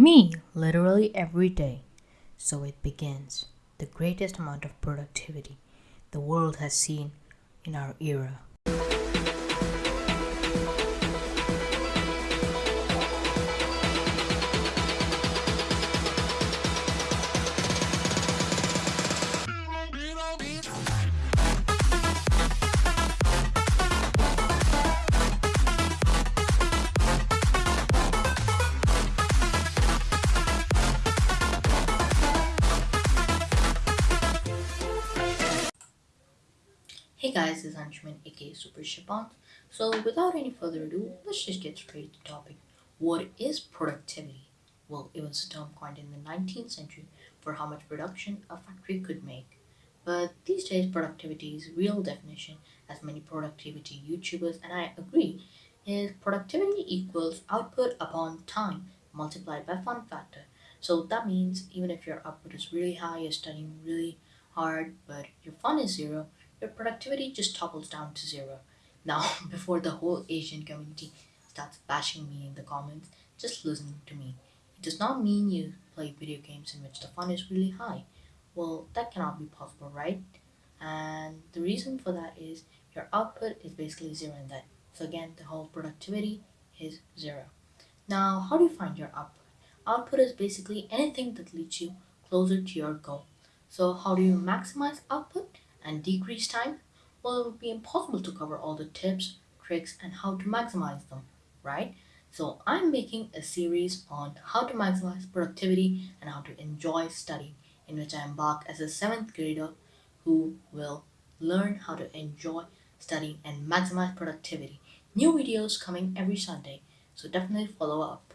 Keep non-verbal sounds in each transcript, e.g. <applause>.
Me, literally every day. So it begins the greatest amount of productivity the world has seen in our era. Hey guys, this is Anshuman aka Super Shipant. So without any further ado, let's just get straight to the topic. What is productivity? Well, it was a term coined in the 19th century for how much production a factory could make. But these days, productivity's real definition, as many productivity YouTubers and I agree, is productivity equals output upon time multiplied by fun factor. So that means even if your output is really high, you're studying really hard, but your fun is zero, your productivity just topples down to zero. Now, <laughs> before the whole Asian community starts bashing me in the comments, just listen to me. It does not mean you play video games in which the fun is really high. Well, that cannot be possible, right? And the reason for that is your output is basically zero in that. So again, the whole productivity is zero. Now, how do you find your output? Output is basically anything that leads you closer to your goal. So how do you maximize output? And decrease time? Well, it would be impossible to cover all the tips, tricks, and how to maximize them, right? So I'm making a series on how to maximize productivity and how to enjoy studying, in which I embark as a seventh grader who will learn how to enjoy studying and maximize productivity. New videos coming every Sunday, so definitely follow up.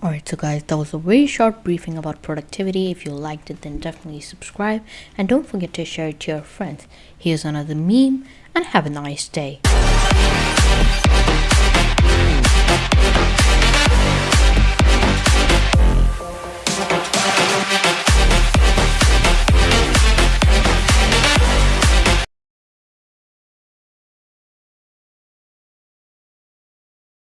Alright, so guys, that was a very short briefing about productivity. If you liked it, then definitely subscribe and don't forget to share it to your friends. Here's another meme and have a nice day.